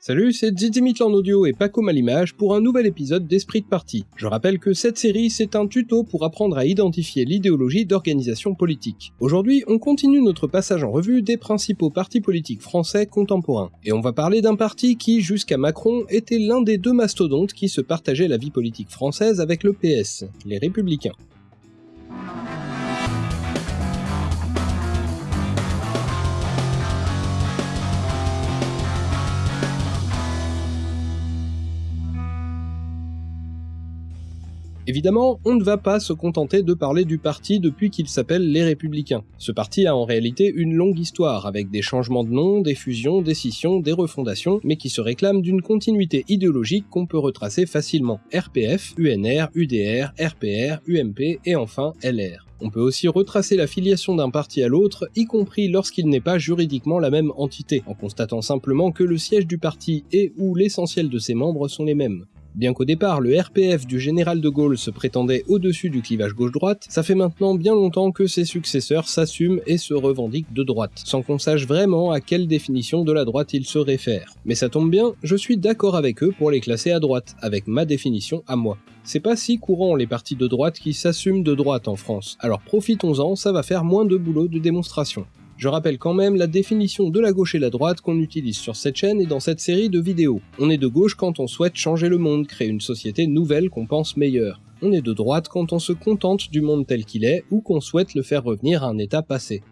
Salut, c'est en audio et Paco Malimage pour un nouvel épisode d'Esprit de Parti. Je rappelle que cette série, c'est un tuto pour apprendre à identifier l'idéologie d'organisation politique. Aujourd'hui, on continue notre passage en revue des principaux partis politiques français contemporains. Et on va parler d'un parti qui, jusqu'à Macron, était l'un des deux mastodontes qui se partageaient la vie politique française avec le PS, les Républicains. Évidemment, on ne va pas se contenter de parler du parti depuis qu'il s'appelle Les Républicains. Ce parti a en réalité une longue histoire, avec des changements de nom, des fusions, des scissions, des refondations, mais qui se réclame d'une continuité idéologique qu'on peut retracer facilement. RPF, UNR, UDR, RPR, UMP et enfin LR. On peut aussi retracer la filiation d'un parti à l'autre, y compris lorsqu'il n'est pas juridiquement la même entité, en constatant simplement que le siège du parti et ou l'essentiel de ses membres sont les mêmes. Bien qu'au départ le RPF du général de Gaulle se prétendait au-dessus du clivage gauche-droite, ça fait maintenant bien longtemps que ses successeurs s'assument et se revendiquent de droite, sans qu'on sache vraiment à quelle définition de la droite ils se réfèrent. Mais ça tombe bien, je suis d'accord avec eux pour les classer à droite, avec ma définition à moi. C'est pas si courant les partis de droite qui s'assument de droite en France, alors profitons-en, ça va faire moins de boulot de démonstration. Je rappelle quand même la définition de la gauche et la droite qu'on utilise sur cette chaîne et dans cette série de vidéos. On est de gauche quand on souhaite changer le monde, créer une société nouvelle qu'on pense meilleure. On est de droite quand on se contente du monde tel qu'il est ou qu'on souhaite le faire revenir à un état passé.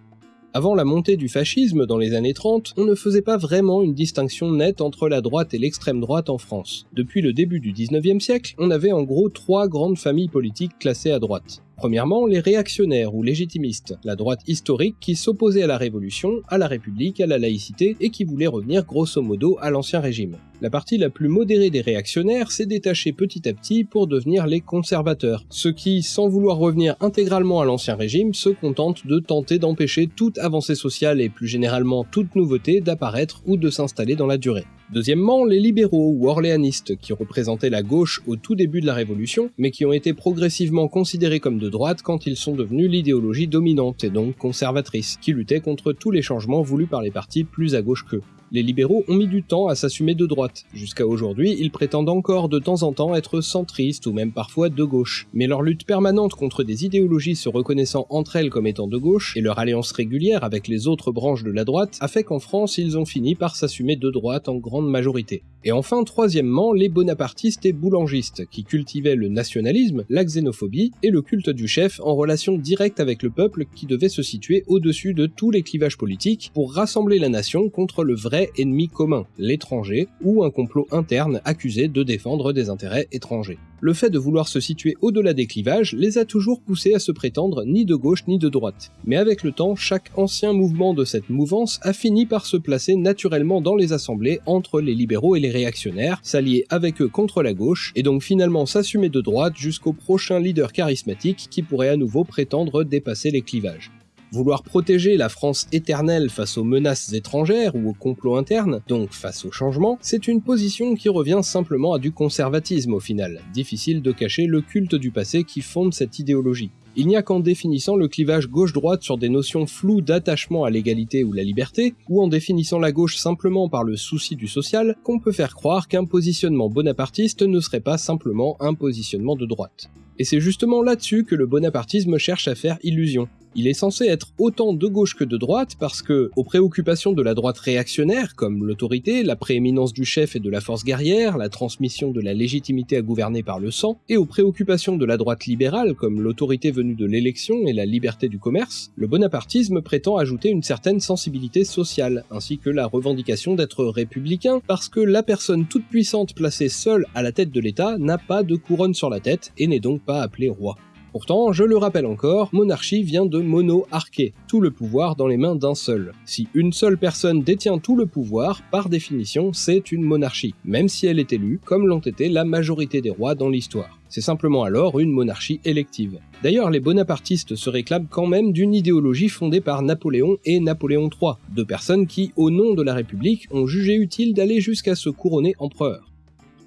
Avant la montée du fascisme dans les années 30, on ne faisait pas vraiment une distinction nette entre la droite et l'extrême droite en France. Depuis le début du 19e siècle, on avait en gros trois grandes familles politiques classées à droite. Premièrement, les réactionnaires ou légitimistes, la droite historique qui s'opposait à la Révolution, à la République, à la laïcité et qui voulait revenir grosso modo à l'ancien régime. La partie la plus modérée des réactionnaires s'est détachée petit à petit pour devenir les conservateurs, ceux qui, sans vouloir revenir intégralement à l'ancien régime, se contentent de tenter d'empêcher toute avancée sociale et plus généralement toute nouveauté d'apparaître ou de s'installer dans la durée. Deuxièmement, les libéraux ou orléanistes, qui représentaient la gauche au tout début de la Révolution, mais qui ont été progressivement considérés comme de droite quand ils sont devenus l'idéologie dominante et donc conservatrice, qui luttait contre tous les changements voulus par les partis plus à gauche qu'eux les libéraux ont mis du temps à s'assumer de droite. Jusqu'à aujourd'hui, ils prétendent encore de temps en temps être centristes ou même parfois de gauche. Mais leur lutte permanente contre des idéologies se reconnaissant entre elles comme étant de gauche, et leur alliance régulière avec les autres branches de la droite, a fait qu'en France, ils ont fini par s'assumer de droite en grande majorité. Et enfin, troisièmement, les bonapartistes et boulangistes, qui cultivaient le nationalisme, la xénophobie et le culte du chef en relation directe avec le peuple qui devait se situer au-dessus de tous les clivages politiques pour rassembler la nation contre le vrai ennemi commun, l'étranger, ou un complot interne accusé de défendre des intérêts étrangers. Le fait de vouloir se situer au-delà des clivages les a toujours poussés à se prétendre ni de gauche ni de droite. Mais avec le temps, chaque ancien mouvement de cette mouvance a fini par se placer naturellement dans les assemblées entre les libéraux et les réactionnaires, s'allier avec eux contre la gauche, et donc finalement s'assumer de droite jusqu'au prochain leader charismatique qui pourrait à nouveau prétendre dépasser les clivages. Vouloir protéger la France éternelle face aux menaces étrangères ou aux complots internes, donc face au changement, c'est une position qui revient simplement à du conservatisme au final. Difficile de cacher le culte du passé qui fonde cette idéologie. Il n'y a qu'en définissant le clivage gauche-droite sur des notions floues d'attachement à l'égalité ou la liberté, ou en définissant la gauche simplement par le souci du social, qu'on peut faire croire qu'un positionnement bonapartiste ne serait pas simplement un positionnement de droite. Et c'est justement là-dessus que le bonapartisme cherche à faire illusion. Il est censé être autant de gauche que de droite parce que, aux préoccupations de la droite réactionnaire, comme l'autorité, la prééminence du chef et de la force guerrière, la transmission de la légitimité à gouverner par le sang, et aux préoccupations de la droite libérale, comme l'autorité venue de l'élection et la liberté du commerce, le bonapartisme prétend ajouter une certaine sensibilité sociale, ainsi que la revendication d'être républicain, parce que la personne toute puissante placée seule à la tête de l'État n'a pas de couronne sur la tête et n'est donc pas appelé roi. Pourtant, je le rappelle encore, monarchie vient de mono-arché, tout le pouvoir dans les mains d'un seul. Si une seule personne détient tout le pouvoir, par définition, c'est une monarchie, même si elle est élue, comme l'ont été la majorité des rois dans l'histoire. C'est simplement alors une monarchie élective. D'ailleurs, les bonapartistes se réclament quand même d'une idéologie fondée par Napoléon et Napoléon III, deux personnes qui, au nom de la République, ont jugé utile d'aller jusqu'à se couronner empereur.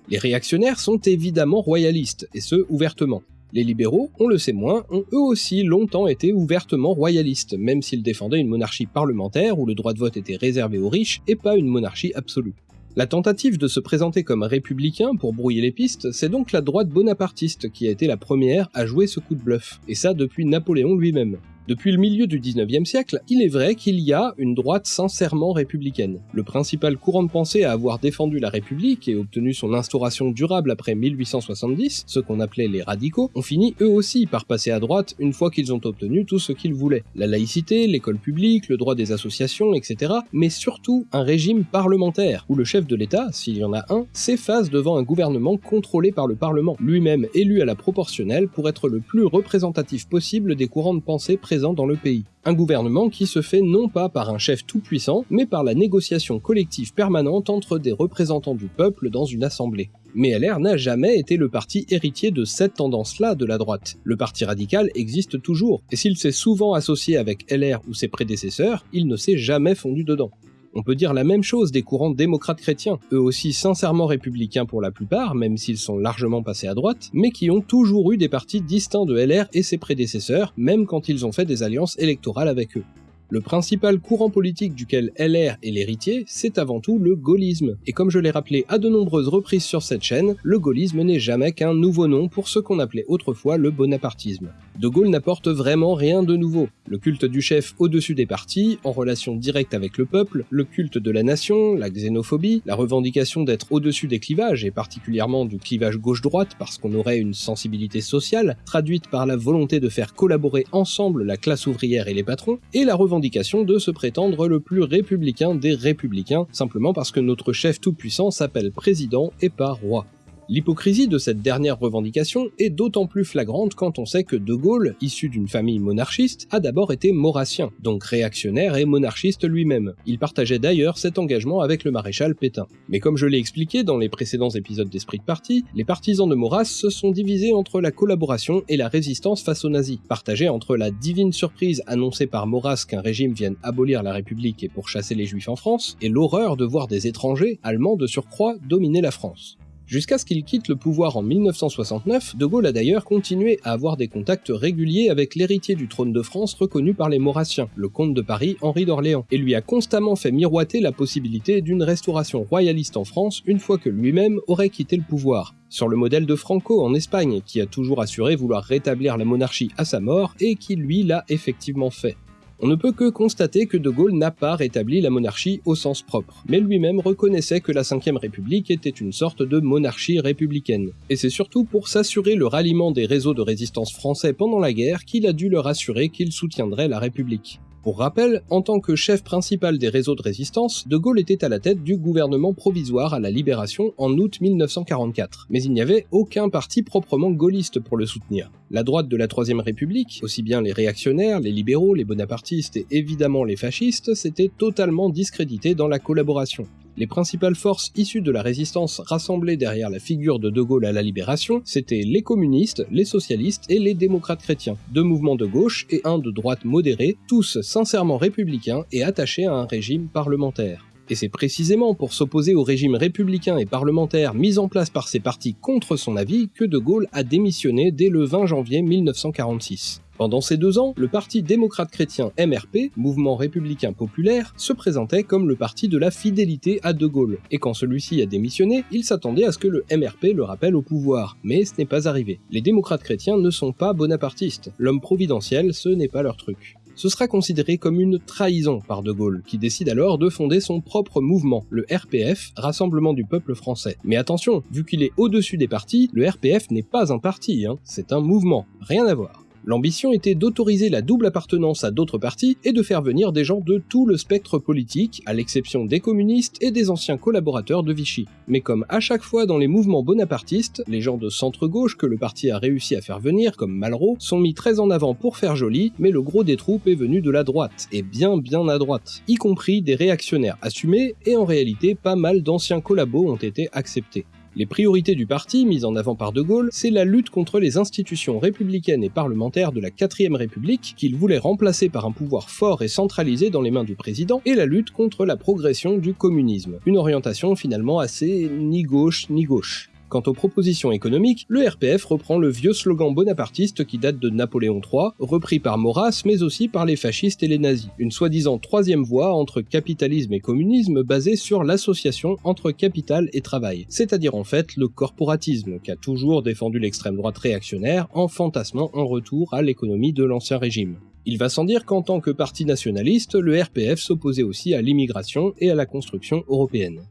Les réactionnaires sont évidemment royalistes, et ce ouvertement. Les libéraux, on le sait moins, ont eux aussi longtemps été ouvertement royalistes, même s'ils défendaient une monarchie parlementaire où le droit de vote était réservé aux riches et pas une monarchie absolue. La tentative de se présenter comme républicain pour brouiller les pistes, c'est donc la droite bonapartiste qui a été la première à jouer ce coup de bluff, et ça depuis Napoléon lui-même. Depuis le milieu du 19e siècle, il est vrai qu'il y a une droite sincèrement républicaine. Le principal courant de pensée à avoir défendu la République et obtenu son instauration durable après 1870, ceux qu'on appelait les radicaux, ont fini eux aussi par passer à droite une fois qu'ils ont obtenu tout ce qu'ils voulaient. La laïcité, l'école publique, le droit des associations, etc. Mais surtout un régime parlementaire, où le chef de l'État, s'il y en a un, s'efface devant un gouvernement contrôlé par le Parlement, lui-même élu à la proportionnelle pour être le plus représentatif possible des courants de pensée présents dans le pays. Un gouvernement qui se fait non pas par un chef tout-puissant, mais par la négociation collective permanente entre des représentants du peuple dans une assemblée. Mais LR n'a jamais été le parti héritier de cette tendance-là de la droite. Le parti radical existe toujours, et s'il s'est souvent associé avec LR ou ses prédécesseurs, il ne s'est jamais fondu dedans. On peut dire la même chose des courants démocrates chrétiens, eux aussi sincèrement républicains pour la plupart, même s'ils sont largement passés à droite, mais qui ont toujours eu des partis distincts de LR et ses prédécesseurs, même quand ils ont fait des alliances électorales avec eux. Le principal courant politique duquel LR est l'héritier, c'est avant tout le gaullisme. Et comme je l'ai rappelé à de nombreuses reprises sur cette chaîne, le gaullisme n'est jamais qu'un nouveau nom pour ce qu'on appelait autrefois le bonapartisme. De Gaulle n'apporte vraiment rien de nouveau. Le culte du chef au-dessus des partis, en relation directe avec le peuple, le culte de la nation, la xénophobie, la revendication d'être au-dessus des clivages, et particulièrement du clivage gauche-droite parce qu'on aurait une sensibilité sociale, traduite par la volonté de faire collaborer ensemble la classe ouvrière et les patrons, et la revendication de se prétendre le plus républicain des républicains, simplement parce que notre chef tout-puissant s'appelle président et pas roi. L'hypocrisie de cette dernière revendication est d'autant plus flagrante quand on sait que De Gaulle, issu d'une famille monarchiste, a d'abord été maurassien, donc réactionnaire et monarchiste lui-même. Il partageait d'ailleurs cet engagement avec le maréchal Pétain. Mais comme je l'ai expliqué dans les précédents épisodes d'Esprit de Parti, les partisans de Maurras se sont divisés entre la collaboration et la résistance face aux nazis, partagés entre la divine surprise annoncée par Maurras qu'un régime vienne abolir la République et pourchasser les juifs en France, et l'horreur de voir des étrangers, allemands de surcroît, dominer la France. Jusqu'à ce qu'il quitte le pouvoir en 1969, De Gaulle a d'ailleurs continué à avoir des contacts réguliers avec l'héritier du trône de France reconnu par les Maurassiens, le comte de Paris Henri d'Orléans, et lui a constamment fait miroiter la possibilité d'une restauration royaliste en France une fois que lui-même aurait quitté le pouvoir, sur le modèle de Franco en Espagne, qui a toujours assuré vouloir rétablir la monarchie à sa mort et qui lui l'a effectivement fait. On ne peut que constater que De Gaulle n'a pas rétabli la monarchie au sens propre, mais lui-même reconnaissait que la Ve République était une sorte de monarchie républicaine. Et c'est surtout pour s'assurer le ralliement des réseaux de résistance français pendant la guerre qu'il a dû leur assurer qu'il soutiendrait la République. Pour rappel, en tant que chef principal des réseaux de résistance, De Gaulle était à la tête du gouvernement provisoire à la Libération en août 1944, mais il n'y avait aucun parti proprement gaulliste pour le soutenir. La droite de la Troisième République, aussi bien les réactionnaires, les libéraux, les bonapartistes et évidemment les fascistes, s'étaient totalement discrédités dans la collaboration. Les principales forces issues de la résistance rassemblées derrière la figure de De Gaulle à la Libération, c'étaient les communistes, les socialistes et les démocrates chrétiens, deux mouvements de gauche et un de droite modéré, tous sincèrement républicains et attachés à un régime parlementaire. Et c'est précisément pour s'opposer au régime républicain et parlementaire mis en place par ces partis contre son avis que De Gaulle a démissionné dès le 20 janvier 1946. Pendant ces deux ans, le parti démocrate chrétien MRP, Mouvement républicain populaire, se présentait comme le parti de la fidélité à De Gaulle, et quand celui-ci a démissionné, il s'attendait à ce que le MRP le rappelle au pouvoir, mais ce n'est pas arrivé. Les démocrates chrétiens ne sont pas bonapartistes, l'homme providentiel ce n'est pas leur truc ce sera considéré comme une trahison par De Gaulle, qui décide alors de fonder son propre mouvement, le RPF, Rassemblement du Peuple Français. Mais attention, vu qu'il est au-dessus des partis, le RPF n'est pas un parti, hein, c'est un mouvement, rien à voir. L'ambition était d'autoriser la double appartenance à d'autres partis et de faire venir des gens de tout le spectre politique, à l'exception des communistes et des anciens collaborateurs de Vichy. Mais comme à chaque fois dans les mouvements bonapartistes, les gens de centre-gauche que le parti a réussi à faire venir, comme Malraux, sont mis très en avant pour faire joli, mais le gros des troupes est venu de la droite, et bien bien à droite, y compris des réactionnaires assumés, et en réalité pas mal d'anciens collabos ont été acceptés. Les priorités du parti, mises en avant par De Gaulle, c'est la lutte contre les institutions républicaines et parlementaires de la 4ème République, qu'il voulait remplacer par un pouvoir fort et centralisé dans les mains du président, et la lutte contre la progression du communisme. Une orientation finalement assez ni gauche ni gauche. Quant aux propositions économiques, le RPF reprend le vieux slogan bonapartiste qui date de Napoléon III, repris par Maurras mais aussi par les fascistes et les nazis. Une soi-disant troisième voie entre capitalisme et communisme basée sur l'association entre capital et travail, c'est-à-dire en fait le corporatisme qu'a toujours défendu l'extrême droite réactionnaire en fantasmant un retour à l'économie de l'ancien régime. Il va sans dire qu'en tant que parti nationaliste, le RPF s'opposait aussi à l'immigration et à la construction européenne.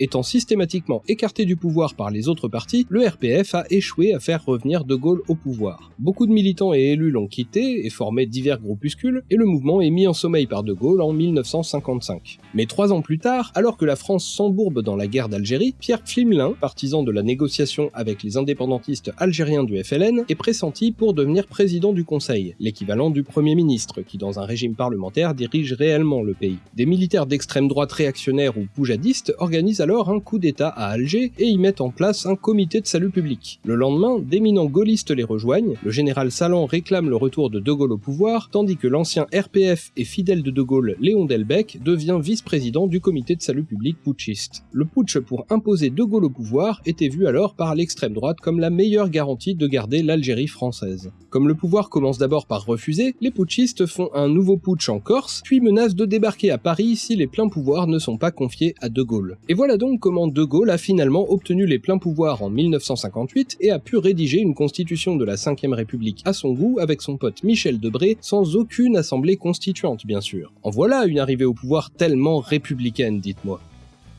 Étant systématiquement écarté du pouvoir par les autres partis, le RPF a échoué à faire revenir De Gaulle au pouvoir. Beaucoup de militants et élus l'ont quitté et formé divers groupuscules, et le mouvement est mis en sommeil par De Gaulle en 1955. Mais trois ans plus tard, alors que la France s'embourbe dans la guerre d'Algérie, Pierre Pflimlin, partisan de la négociation avec les indépendantistes algériens du FLN, est pressenti pour devenir président du Conseil, l'équivalent du Premier ministre, qui dans un régime parlementaire dirige réellement le pays. Des militaires d'extrême droite réactionnaires ou poujadistes organisent alors un coup d'état à Alger et y mettent en place un comité de salut public. Le lendemain, d'éminents gaullistes les rejoignent, le général Salan réclame le retour de De Gaulle au pouvoir, tandis que l'ancien RPF et fidèle de De Gaulle, Léon Delbecq, devient vice-président du comité de salut public putschiste. Le putsch pour imposer De Gaulle au pouvoir était vu alors par l'extrême droite comme la meilleure garantie de garder l'Algérie française. Comme le pouvoir commence d'abord par refuser, les putschistes font un nouveau putsch en Corse, puis menacent de débarquer à Paris si les pleins pouvoirs ne sont pas confiés à De Gaulle. Et voilà donc comment De Gaulle a finalement obtenu les pleins pouvoirs en 1958 et a pu rédiger une constitution de la 5ème République à son goût avec son pote Michel Debré sans aucune assemblée constituante bien sûr. En voilà une arrivée au pouvoir tellement républicaine dites-moi.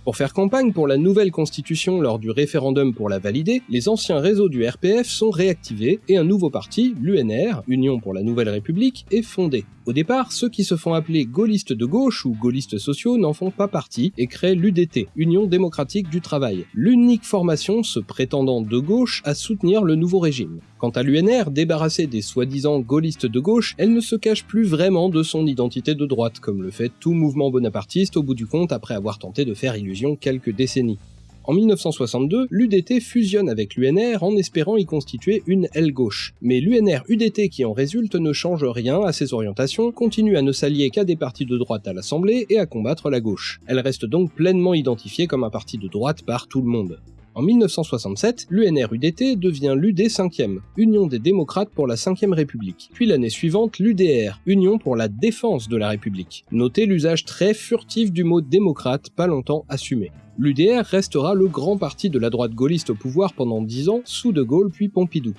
Pour faire campagne pour la nouvelle constitution lors du référendum pour la valider, les anciens réseaux du RPF sont réactivés et un nouveau parti, l'UNR, Union pour la Nouvelle République, est fondé. Au départ, ceux qui se font appeler gaullistes de gauche ou gaullistes sociaux n'en font pas partie et créent l'UDT, Union démocratique du travail, l'unique formation se prétendant de gauche à soutenir le nouveau régime. Quant à l'UNR, débarrassée des soi-disant gaullistes de gauche, elle ne se cache plus vraiment de son identité de droite, comme le fait tout mouvement bonapartiste au bout du compte après avoir tenté de faire illusion quelques décennies. En 1962, l'UDT fusionne avec l'UNR en espérant y constituer une aile gauche. Mais l'UNR-UDT qui en résulte ne change rien à ses orientations, continue à ne s'allier qu'à des partis de droite à l'Assemblée et à combattre la gauche. Elle reste donc pleinement identifiée comme un parti de droite par tout le monde. En 1967, l'UNR-UDT devient l'UD 5e, Union des démocrates pour la 5e République. Puis l'année suivante, l'UDR, Union pour la défense de la République. Notez l'usage très furtif du mot démocrate, pas longtemps assumé l'UDR restera le grand parti de la droite gaulliste au pouvoir pendant 10 ans, sous De Gaulle puis Pompidou.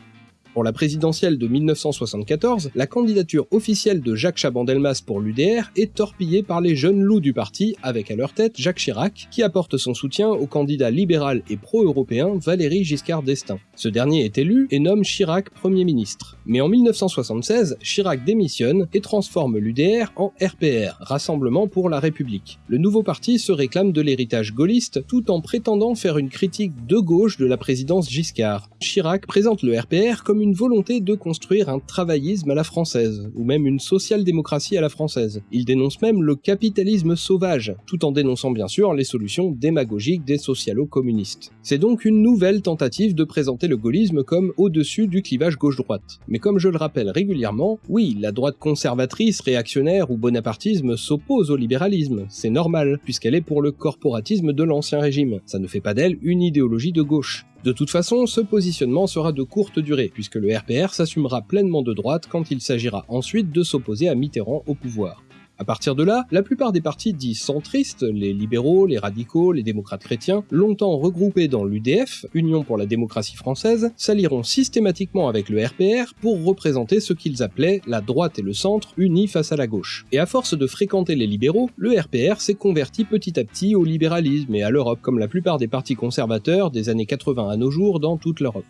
Pour la présidentielle de 1974, la candidature officielle de Jacques Chaban-Delmas pour l'UDR est torpillée par les jeunes loups du parti, avec à leur tête Jacques Chirac, qui apporte son soutien au candidat libéral et pro-européen Valéry Giscard d'Estaing. Ce dernier est élu et nomme Chirac Premier ministre. Mais en 1976, Chirac démissionne et transforme l'UDR en RPR, Rassemblement pour la République. Le nouveau parti se réclame de l'héritage gaulliste tout en prétendant faire une critique de gauche de la présidence Giscard. Chirac présente le RPR comme une une volonté de construire un travaillisme à la française, ou même une social-démocratie à la française. Il dénonce même le capitalisme sauvage, tout en dénonçant bien sûr les solutions démagogiques des socialo-communistes. C'est donc une nouvelle tentative de présenter le gaullisme comme au-dessus du clivage gauche-droite. Mais comme je le rappelle régulièrement, oui, la droite conservatrice, réactionnaire ou bonapartisme s'oppose au libéralisme, c'est normal, puisqu'elle est pour le corporatisme de l'ancien régime. Ça ne fait pas d'elle une idéologie de gauche. De toute façon, ce positionnement sera de courte durée, puisque le RPR s'assumera pleinement de droite quand il s'agira ensuite de s'opposer à Mitterrand au pouvoir. À partir de là, la plupart des partis dits centristes, les libéraux, les radicaux, les démocrates chrétiens, longtemps regroupés dans l'UDF, Union pour la démocratie française, s'allieront systématiquement avec le RPR pour représenter ce qu'ils appelaient la droite et le centre unis face à la gauche. Et à force de fréquenter les libéraux, le RPR s'est converti petit à petit au libéralisme et à l'Europe, comme la plupart des partis conservateurs des années 80 à nos jours dans toute l'Europe.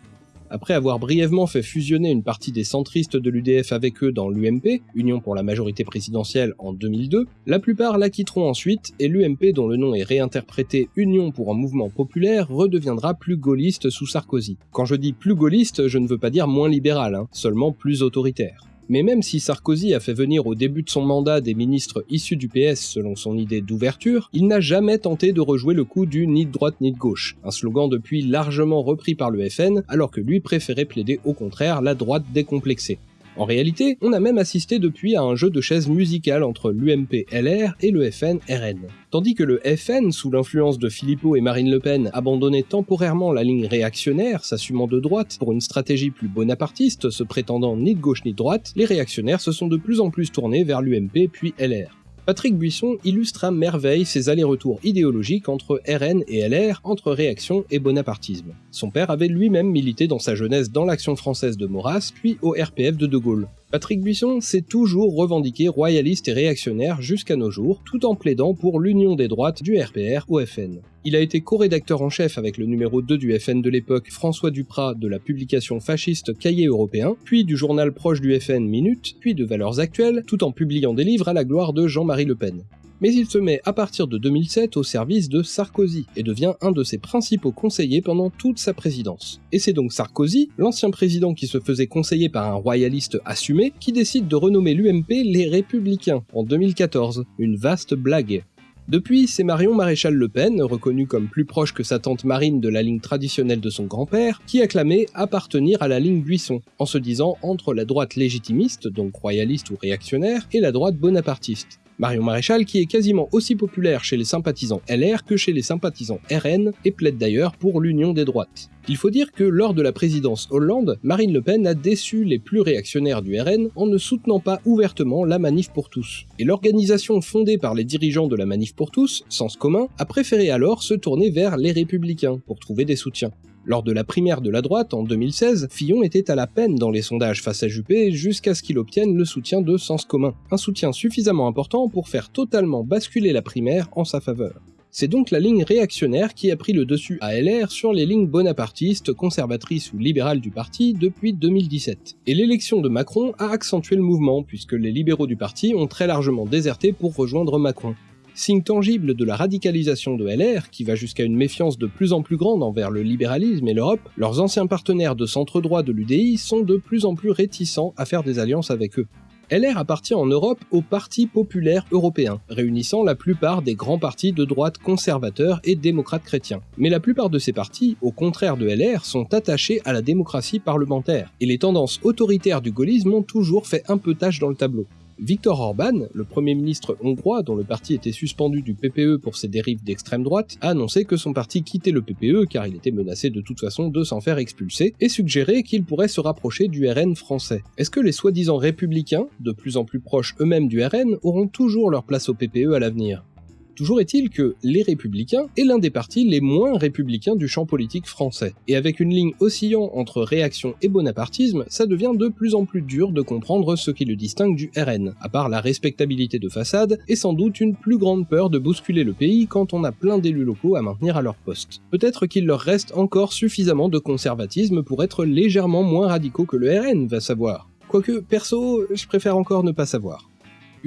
Après avoir brièvement fait fusionner une partie des centristes de l'UDF avec eux dans l'UMP, Union pour la majorité présidentielle en 2002, la plupart la quitteront ensuite et l'UMP dont le nom est réinterprété Union pour un mouvement populaire redeviendra plus gaulliste sous Sarkozy. Quand je dis plus gaulliste, je ne veux pas dire moins libéral, hein, seulement plus autoritaire. Mais même si Sarkozy a fait venir au début de son mandat des ministres issus du PS selon son idée d'ouverture, il n'a jamais tenté de rejouer le coup du ni de droite ni de gauche, un slogan depuis largement repris par le FN alors que lui préférait plaider au contraire la droite décomplexée. En réalité, on a même assisté depuis à un jeu de chaises musicales entre l'UMP LR et le FN RN. Tandis que le FN, sous l'influence de Philippot et Marine Le Pen, abandonnait temporairement la ligne réactionnaire, s'assumant de droite pour une stratégie plus bonapartiste, se prétendant ni de gauche ni de droite, les réactionnaires se sont de plus en plus tournés vers l'UMP puis LR. Patrick Buisson illustre à merveille ses allers-retours idéologiques entre RN et LR, entre réaction et bonapartisme. Son père avait lui-même milité dans sa jeunesse dans l'action française de Maurras, puis au RPF de De Gaulle. Patrick Buisson s'est toujours revendiqué royaliste et réactionnaire jusqu'à nos jours, tout en plaidant pour l'union des droites du RPR au FN. Il a été co-rédacteur en chef avec le numéro 2 du FN de l'époque, François Duprat, de la publication fasciste Cahier européen, puis du journal proche du FN Minute, puis de Valeurs Actuelles, tout en publiant des livres à la gloire de Jean-Marie Le Pen mais il se met à partir de 2007 au service de Sarkozy et devient un de ses principaux conseillers pendant toute sa présidence. Et c'est donc Sarkozy, l'ancien président qui se faisait conseiller par un royaliste assumé, qui décide de renommer l'UMP les Républicains en 2014. Une vaste blague. Depuis, c'est Marion Maréchal Le Pen, reconnue comme plus proche que sa tante Marine de la ligne traditionnelle de son grand-père, qui a clamé appartenir à la ligne Buisson, en se disant entre la droite légitimiste, donc royaliste ou réactionnaire, et la droite bonapartiste. Marion Maréchal qui est quasiment aussi populaire chez les sympathisants LR que chez les sympathisants RN et plaide d'ailleurs pour l'union des droites. Il faut dire que lors de la présidence Hollande, Marine Le Pen a déçu les plus réactionnaires du RN en ne soutenant pas ouvertement la Manif pour tous. Et l'organisation fondée par les dirigeants de la Manif pour tous, Sens commun, a préféré alors se tourner vers les républicains pour trouver des soutiens. Lors de la primaire de la droite en 2016, Fillon était à la peine dans les sondages face à Juppé jusqu'à ce qu'il obtienne le soutien de Sens commun, un soutien suffisamment important pour faire totalement basculer la primaire en sa faveur. C'est donc la ligne réactionnaire qui a pris le dessus à LR sur les lignes bonapartistes, conservatrices ou libérales du parti depuis 2017. Et l'élection de Macron a accentué le mouvement, puisque les libéraux du parti ont très largement déserté pour rejoindre Macron signe tangible de la radicalisation de LR, qui va jusqu'à une méfiance de plus en plus grande envers le libéralisme et l'Europe, leurs anciens partenaires de centre-droit de l'UDI sont de plus en plus réticents à faire des alliances avec eux. LR appartient en Europe au Parti populaire européen, réunissant la plupart des grands partis de droite conservateurs et démocrates chrétiens. Mais la plupart de ces partis, au contraire de LR, sont attachés à la démocratie parlementaire, et les tendances autoritaires du gaullisme ont toujours fait un peu tâche dans le tableau. Viktor Orban, le premier ministre hongrois dont le parti était suspendu du PPE pour ses dérives d'extrême droite, a annoncé que son parti quittait le PPE car il était menacé de toute façon de s'en faire expulser, et suggéré qu'il pourrait se rapprocher du RN français. Est-ce que les soi-disant républicains, de plus en plus proches eux-mêmes du RN, auront toujours leur place au PPE à l'avenir? Toujours est-il que les Républicains est l'un des partis les moins républicains du champ politique français. Et avec une ligne oscillant entre réaction et bonapartisme, ça devient de plus en plus dur de comprendre ce qui le distingue du RN, à part la respectabilité de façade et sans doute une plus grande peur de bousculer le pays quand on a plein d'élus locaux à maintenir à leur poste. Peut-être qu'il leur reste encore suffisamment de conservatisme pour être légèrement moins radicaux que le RN, va savoir. Quoique, perso, je préfère encore ne pas savoir.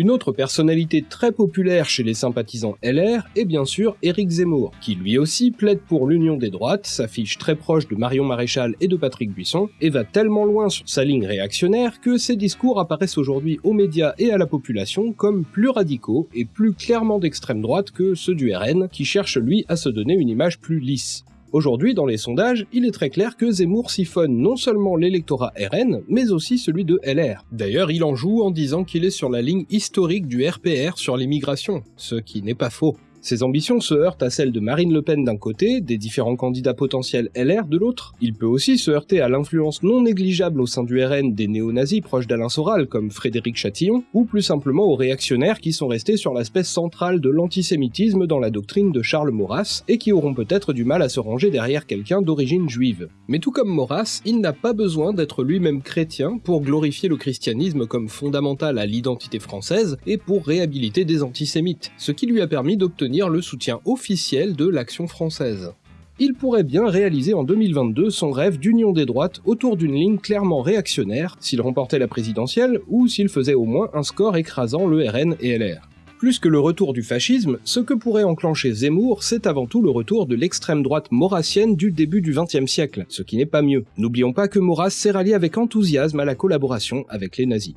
Une autre personnalité très populaire chez les sympathisants LR est bien sûr Éric Zemmour, qui lui aussi plaide pour l'union des droites, s'affiche très proche de Marion Maréchal et de Patrick Buisson, et va tellement loin sur sa ligne réactionnaire que ses discours apparaissent aujourd'hui aux médias et à la population comme plus radicaux et plus clairement d'extrême droite que ceux du RN, qui cherche lui à se donner une image plus lisse. Aujourd'hui, dans les sondages, il est très clair que Zemmour siphonne non seulement l'électorat RN, mais aussi celui de LR. D'ailleurs, il en joue en disant qu'il est sur la ligne historique du RPR sur l'immigration, ce qui n'est pas faux. Ses ambitions se heurtent à celles de Marine Le Pen d'un côté, des différents candidats potentiels LR de l'autre. Il peut aussi se heurter à l'influence non négligeable au sein du RN des néo-nazis proches d'Alain Soral comme Frédéric Chatillon, ou plus simplement aux réactionnaires qui sont restés sur l'aspect central de l'antisémitisme dans la doctrine de Charles Maurras, et qui auront peut-être du mal à se ranger derrière quelqu'un d'origine juive. Mais tout comme Maurras, il n'a pas besoin d'être lui-même chrétien pour glorifier le christianisme comme fondamental à l'identité française et pour réhabiliter des antisémites, ce qui lui a permis d'obtenir le soutien officiel de l'action française. Il pourrait bien réaliser en 2022 son rêve d'union des droites autour d'une ligne clairement réactionnaire s'il remportait la présidentielle ou s'il faisait au moins un score écrasant le RN et LR. Plus que le retour du fascisme, ce que pourrait enclencher Zemmour, c'est avant tout le retour de l'extrême droite maurassienne du début du XXe siècle, ce qui n'est pas mieux. N'oublions pas que Maurras s'est rallié avec enthousiasme à la collaboration avec les nazis.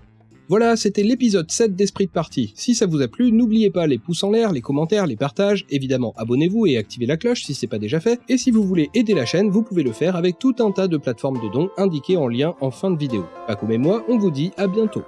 Voilà, c'était l'épisode 7 d'Esprit de Partie. Si ça vous a plu, n'oubliez pas les pouces en l'air, les commentaires, les partages, évidemment abonnez-vous et activez la cloche si c'est pas déjà fait, et si vous voulez aider la chaîne, vous pouvez le faire avec tout un tas de plateformes de dons indiquées en lien en fin de vidéo. Paco et moi, on vous dit à bientôt.